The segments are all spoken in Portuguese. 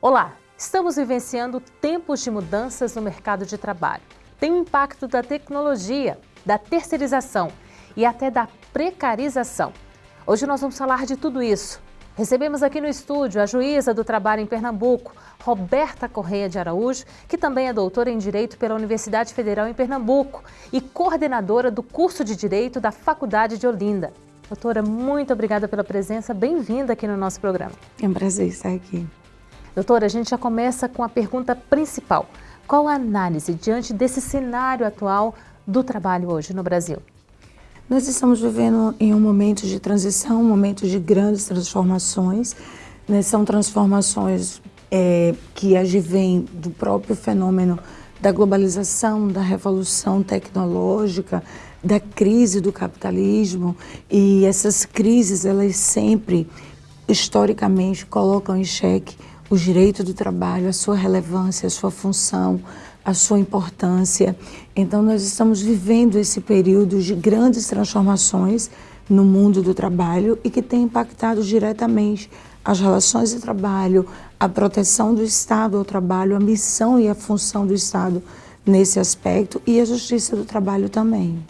Olá, estamos vivenciando tempos de mudanças no mercado de trabalho. Tem o impacto da tecnologia, da terceirização e até da precarização. Hoje nós vamos falar de tudo isso. Recebemos aqui no estúdio a juíza do trabalho em Pernambuco, Roberta Correia de Araújo, que também é doutora em Direito pela Universidade Federal em Pernambuco e coordenadora do curso de Direito da Faculdade de Olinda. Doutora, muito obrigada pela presença, bem-vinda aqui no nosso programa. É um prazer estar aqui. Doutora, a gente já começa com a pergunta principal. Qual a análise diante desse cenário atual do trabalho hoje no Brasil? Nós estamos vivendo em um momento de transição, um momento de grandes transformações. Né? São transformações é, que advêm do próprio fenômeno da globalização, da revolução tecnológica, da crise do capitalismo. E essas crises, elas sempre, historicamente, colocam em xeque o direito do trabalho, a sua relevância, a sua função, a sua importância. Então, nós estamos vivendo esse período de grandes transformações no mundo do trabalho e que tem impactado diretamente as relações de trabalho, a proteção do Estado ao trabalho, a missão e a função do Estado nesse aspecto e a justiça do trabalho também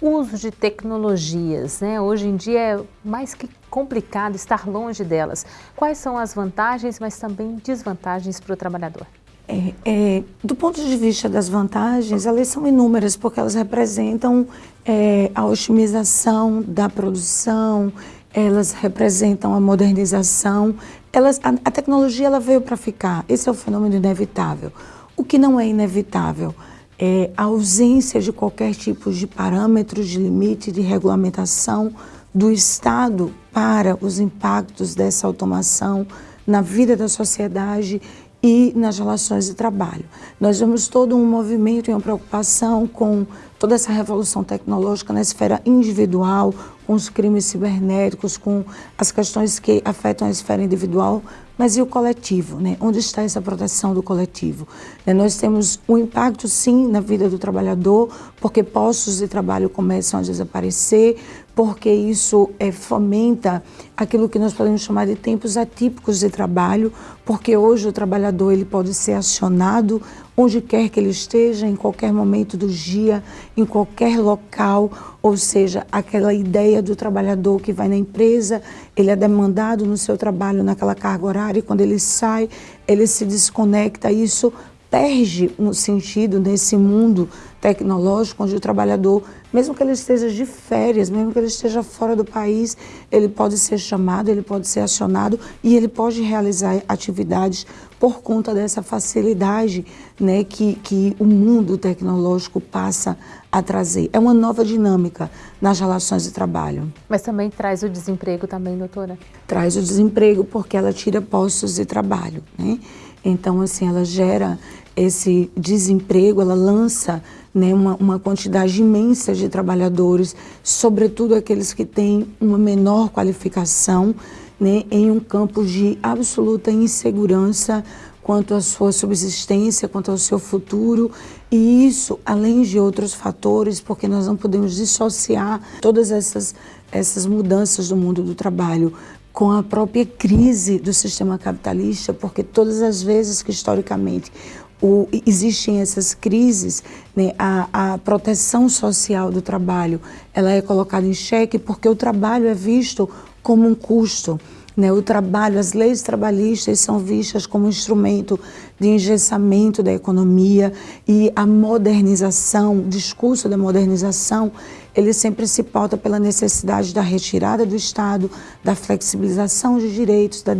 uso de tecnologias, né? Hoje em dia é mais que complicado estar longe delas. Quais são as vantagens, mas também desvantagens para o trabalhador? É, é, do ponto de vista das vantagens, elas são inúmeras, porque elas representam é, a otimização da produção, elas representam a modernização. Elas, a, a tecnologia ela veio para ficar, esse é o fenômeno inevitável. O que não é inevitável é, ausência de qualquer tipo de parâmetros, de limite, de regulamentação do Estado para os impactos dessa automação na vida da sociedade e nas relações de trabalho. Nós vemos todo um movimento e uma preocupação com toda essa revolução tecnológica na esfera individual, com os crimes cibernéticos, com as questões que afetam a esfera individual, mas e o coletivo? Né? Onde está essa proteção do coletivo? Né? Nós temos um impacto, sim, na vida do trabalhador, porque postos de trabalho começam a desaparecer, porque isso é, fomenta aquilo que nós podemos chamar de tempos atípicos de trabalho, porque hoje o trabalhador ele pode ser acionado onde quer que ele esteja, em qualquer momento do dia, em qualquer local, ou seja, aquela ideia do trabalhador que vai na empresa, ele é demandado no seu trabalho naquela carga horária e quando ele sai, ele se desconecta, isso perde um sentido nesse mundo tecnológico onde o trabalhador, mesmo que ele esteja de férias, mesmo que ele esteja fora do país, ele pode ser chamado, ele pode ser acionado e ele pode realizar atividades por conta dessa facilidade né, que, que o mundo tecnológico passa a trazer. É uma nova dinâmica nas relações de trabalho. Mas também traz o desemprego também, doutora? Traz o desemprego porque ela tira postos de trabalho. Né? Então, assim, ela gera esse desemprego, ela lança né, uma, uma quantidade imensa de trabalhadores, sobretudo aqueles que têm uma menor qualificação, né, em um campo de absoluta insegurança quanto à sua subsistência, quanto ao seu futuro. E isso, além de outros fatores, porque nós não podemos dissociar todas essas, essas mudanças do mundo do trabalho com a própria crise do sistema capitalista, porque todas as vezes que historicamente o, existem essas crises, né, a, a proteção social do trabalho ela é colocada em xeque porque o trabalho é visto como um custo. Né, o trabalho, as leis trabalhistas são vistas como instrumento de engessamento da economia e a modernização, o discurso da modernização, ele sempre se pauta pela necessidade da retirada do Estado, da flexibilização de direitos, da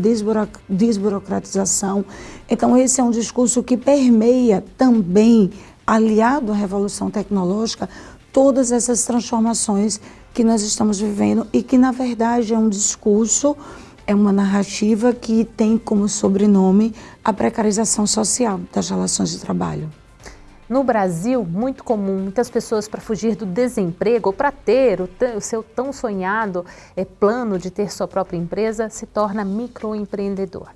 desburocratização. Então esse é um discurso que permeia também, aliado à revolução tecnológica, todas essas transformações que nós estamos vivendo e que na verdade é um discurso é uma narrativa que tem como sobrenome a precarização social das relações de trabalho. No Brasil, muito comum, muitas pessoas para fugir do desemprego ou para ter o, o, seu tão sonhado é, plano de ter sua própria empresa, se torna microempreendedor.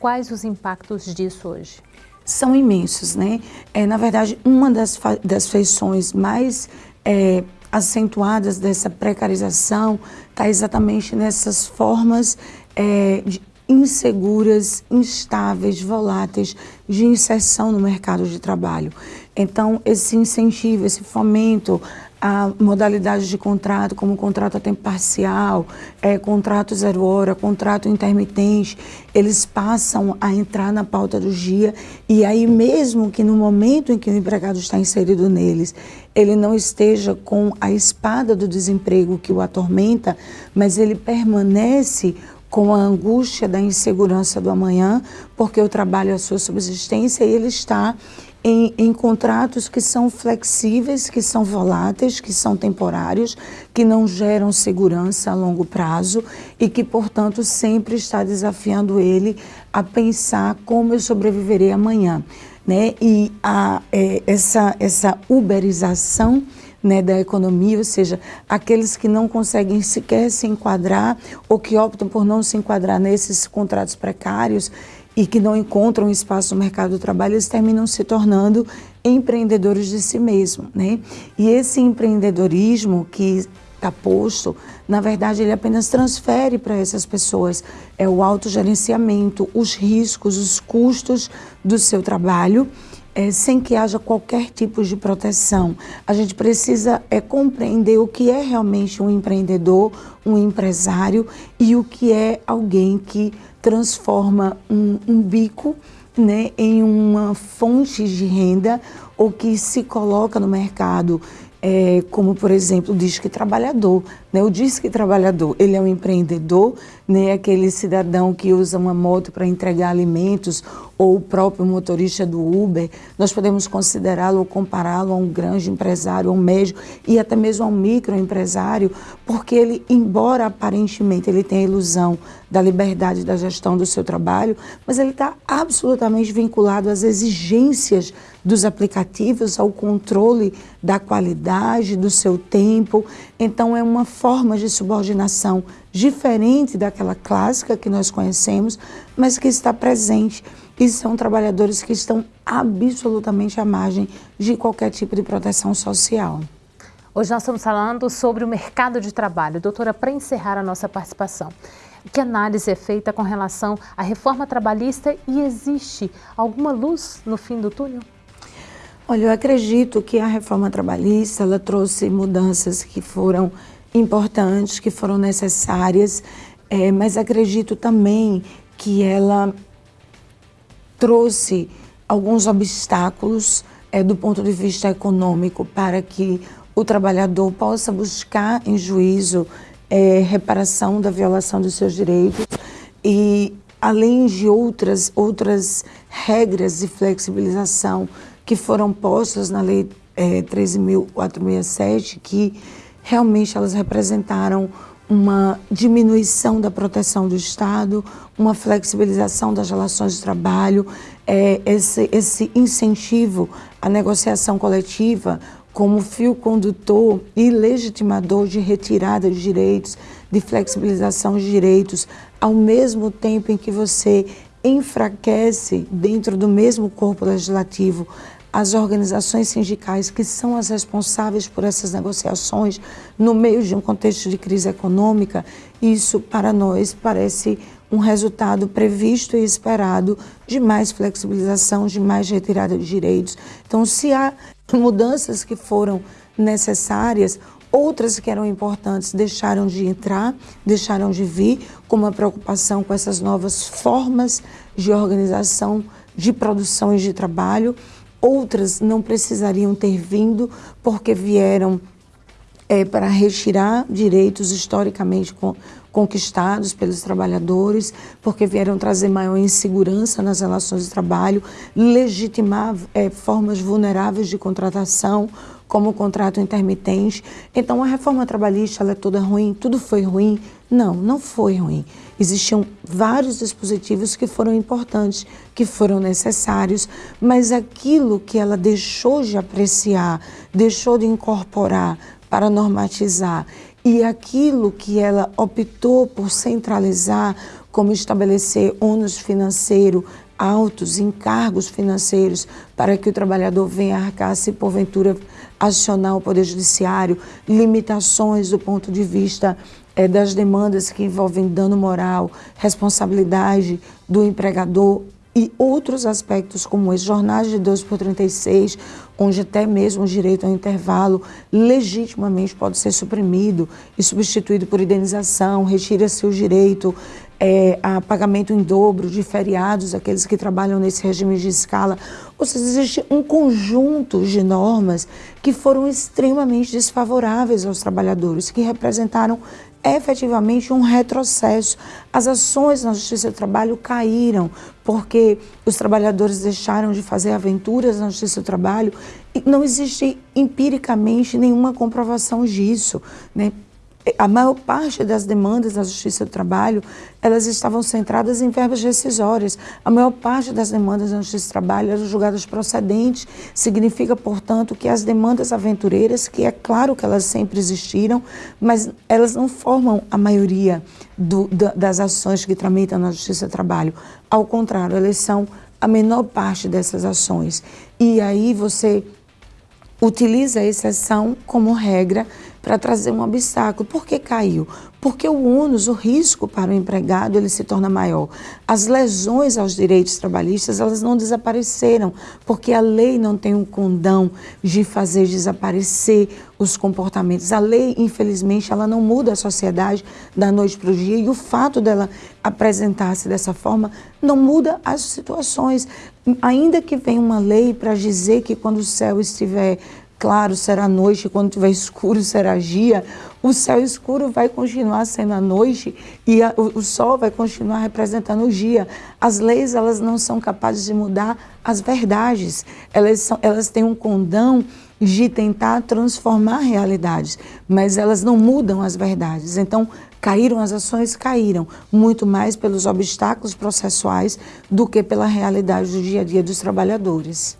Quais os impactos disso hoje? São imensos, né? É, na verdade, uma das, das feições mais é, acentuadas dessa precarização está exatamente nessas formas é, de, inseguras, instáveis, voláteis de inserção no mercado de trabalho. Então, esse incentivo, esse fomento a modalidades de contrato, como contrato a tempo parcial, é, contrato zero hora, contrato intermitente, eles passam a entrar na pauta do dia e aí mesmo que no momento em que o empregado está inserido neles, ele não esteja com a espada do desemprego que o atormenta, mas ele permanece com a angústia da insegurança do amanhã, porque o trabalho é a sua subsistência e ele está em, em, contratos que são flexíveis, que são voláteis, que são temporários, que não geram segurança a longo prazo e que, portanto, sempre está desafiando ele a pensar como eu sobreviverei amanhã. Né? E a, é, essa, essa uberização né, da economia, ou seja, aqueles que não conseguem sequer se enquadrar ou que optam por não se enquadrar nesses contratos precários, e que não encontram espaço no mercado do trabalho, eles terminam se tornando empreendedores de si mesmo. Né? E esse empreendedorismo que está posto, na verdade, ele apenas transfere para essas pessoas é o autogerenciamento, os riscos, os custos do seu trabalho, é, sem que haja qualquer tipo de proteção. A gente precisa é, compreender o que é realmente um empreendedor, um empresário e o que é alguém que transforma um, um bico né, em uma fonte de renda ou que se coloca no mercado é, como, por exemplo, o Disque Trabalhador. Né? O Disque Trabalhador, ele é um empreendedor, né? aquele cidadão que usa uma moto para entregar alimentos ou o próprio motorista do Uber. Nós podemos considerá-lo ou compará-lo a um grande empresário, a um médio e até mesmo a um microempresário, porque ele, embora aparentemente ele tenha a ilusão da liberdade da gestão do seu trabalho, mas ele está absolutamente vinculado às exigências dos aplicativos, ao controle da qualidade do seu tempo. Então, é uma forma de subordinação diferente daquela clássica que nós conhecemos, mas que está presente. E são trabalhadores que estão absolutamente à margem de qualquer tipo de proteção social. Hoje nós estamos falando sobre o mercado de trabalho. Doutora, para encerrar a nossa participação, que análise é feita com relação à reforma trabalhista e existe alguma luz no fim do túnel? Olha, eu acredito que a reforma trabalhista ela trouxe mudanças que foram importantes, que foram necessárias, é, mas acredito também que ela trouxe alguns obstáculos é, do ponto de vista econômico para que o trabalhador possa buscar em juízo é, reparação da violação dos seus direitos e além de outras outras regras de flexibilização que foram postas na Lei é, 13.467, que realmente elas representaram uma diminuição da proteção do Estado, uma flexibilização das relações de trabalho, é, esse, esse incentivo à negociação coletiva como fio condutor e legitimador de retirada de direitos, de flexibilização de direitos, ao mesmo tempo em que você enfraquece dentro do mesmo corpo legislativo as organizações sindicais que são as responsáveis por essas negociações no meio de um contexto de crise econômica, isso para nós parece um resultado previsto e esperado de mais flexibilização, de mais retirada de direitos. Então, se há mudanças que foram necessárias, outras que eram importantes deixaram de entrar, deixaram de vir, como a preocupação com essas novas formas de organização de produção e de trabalho outras não precisariam ter vindo porque vieram é, para retirar direitos historicamente conquistados pelos trabalhadores, porque vieram trazer maior insegurança nas relações de trabalho, legitimar é, formas vulneráveis de contratação, como o contrato intermitente. Então, a reforma trabalhista é toda ruim, tudo foi ruim. Não, não foi ruim. Existiam vários dispositivos que foram importantes, que foram necessários, mas aquilo que ela deixou de apreciar, deixou de incorporar para normatizar e aquilo que ela optou por centralizar, como estabelecer ônus financeiro altos, encargos financeiros, para que o trabalhador venha arcar se porventura acionar o Poder Judiciário, limitações do ponto de vista é, das demandas que envolvem dano moral, responsabilidade do empregador e outros aspectos como esse, jornais de 12 por 36, onde até mesmo o direito ao intervalo legitimamente pode ser suprimido e substituído por indenização, retira-se o direito é, a pagamento em dobro de feriados, aqueles que trabalham nesse regime de escala. Ou seja, existe um conjunto de normas que foram extremamente desfavoráveis aos trabalhadores, que representaram efetivamente um retrocesso. As ações na Justiça do Trabalho caíram porque os trabalhadores deixaram de fazer aventuras na Justiça do Trabalho e não existe empiricamente nenhuma comprovação disso. Né? A maior parte das demandas da Justiça do Trabalho, elas estavam centradas em verbas rescisórias. A maior parte das demandas da Justiça do Trabalho eram julgadas procedentes. Significa, portanto, que as demandas aventureiras, que é claro que elas sempre existiram, mas elas não formam a maioria do, das ações que tramitam na Justiça do Trabalho. Ao contrário, elas são a menor parte dessas ações. E aí você utiliza a exceção como regra para trazer um obstáculo. Por que caiu? Porque o ônus, o risco para o empregado, ele se torna maior. As lesões aos direitos trabalhistas, elas não desapareceram, porque a lei não tem um condão de fazer desaparecer os comportamentos. A lei, infelizmente, ela não muda a sociedade da noite para o dia e o fato dela apresentar-se dessa forma não muda as situações. Ainda que venha uma lei para dizer que quando o céu estiver claro será noite, quando tiver escuro será dia, o céu escuro vai continuar sendo a noite e a, o, o, sol vai continuar representando o dia. As leis elas não são capazes de mudar as verdades, elas, são, elas têm um condão de tentar transformar realidades, mas elas não mudam as verdades. Então, caíram as ações? Caíram, muito mais pelos obstáculos processuais do que pela realidade do dia a dia dos trabalhadores.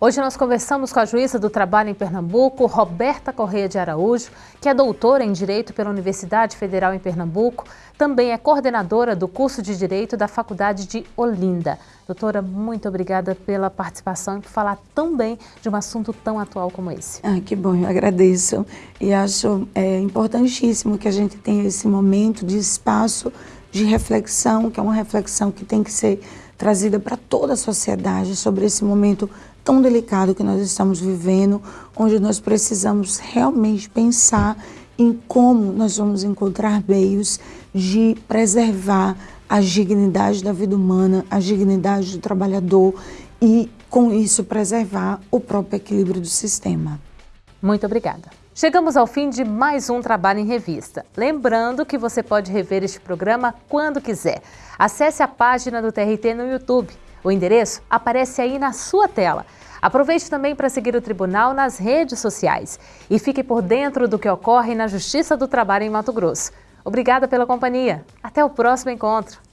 Hoje nós conversamos com a juíza do trabalho em Pernambuco, Roberta Correia de Araújo, que é doutora em Direito pela Universidade Federal em Pernambuco, também é coordenadora do curso de Direito da Faculdade de Olinda. Doutora, muito obrigada pela participação e por falar tão bem de um assunto tão atual como esse. Ah, que bom, eu agradeço. E acho é, importantíssimo que a gente tenha esse momento de espaço de reflexão, que é uma reflexão que tem que ser trazida para toda a sociedade sobre esse momento tão delicado que nós estamos vivendo, onde nós precisamos realmente pensar em como nós vamos encontrar meios de preservar a dignidade da vida humana, a dignidade do trabalhador e, com isso, preservar o próprio equilíbrio do sistema. Muito obrigada. Chegamos ao fim de mais um Trabalho em Revista. Lembrando que você pode rever este programa quando quiser. Acesse a página do TRT no YouTube. O endereço aparece aí na sua tela. Aproveite também para seguir o Tribunal nas redes sociais e fique por dentro do que ocorre na Justiça do Trabalho em Mato Grosso. Obrigada pela companhia. Até o próximo encontro.